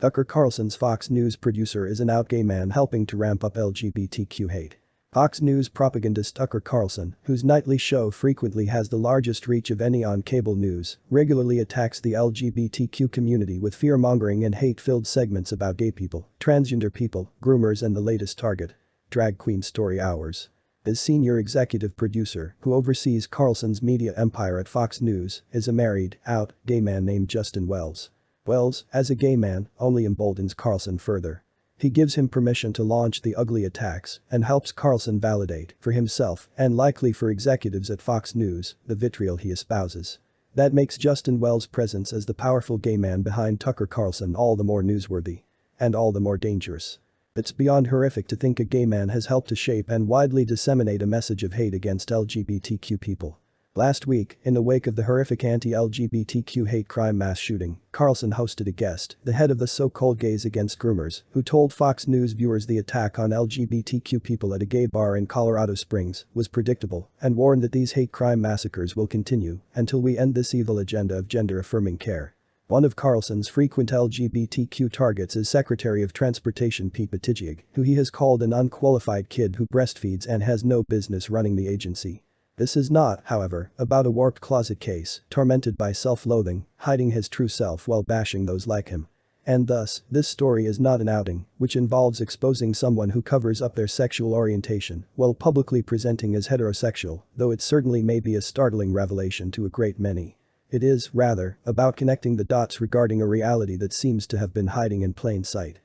Tucker Carlson's Fox News producer is an out gay man helping to ramp up LGBTQ hate. Fox News propagandist Tucker Carlson, whose nightly show frequently has the largest reach of any on cable news, regularly attacks the LGBTQ community with fear-mongering and hate-filled segments about gay people, transgender people, groomers and the latest target. Drag Queen Story Hours. His senior executive producer, who oversees Carlson's media empire at Fox News, is a married, out, gay man named Justin Wells. Wells, as a gay man, only emboldens Carlson further. He gives him permission to launch the ugly attacks and helps Carlson validate, for himself and likely for executives at Fox News, the vitriol he espouses. That makes Justin Wells' presence as the powerful gay man behind Tucker Carlson all the more newsworthy. And all the more dangerous. It's beyond horrific to think a gay man has helped to shape and widely disseminate a message of hate against LGBTQ people. Last week, in the wake of the horrific anti-LGBTQ hate crime mass shooting, Carlson hosted a guest, the head of the so-called Gays Against Groomers, who told Fox News viewers the attack on LGBTQ people at a gay bar in Colorado Springs was predictable and warned that these hate crime massacres will continue until we end this evil agenda of gender-affirming care. One of Carlson's frequent LGBTQ targets is Secretary of Transportation Pete Buttigieg, who he has called an unqualified kid who breastfeeds and has no business running the agency. This is not, however, about a warped closet case, tormented by self-loathing, hiding his true self while bashing those like him. And thus, this story is not an outing, which involves exposing someone who covers up their sexual orientation while publicly presenting as heterosexual, though it certainly may be a startling revelation to a great many. It is, rather, about connecting the dots regarding a reality that seems to have been hiding in plain sight.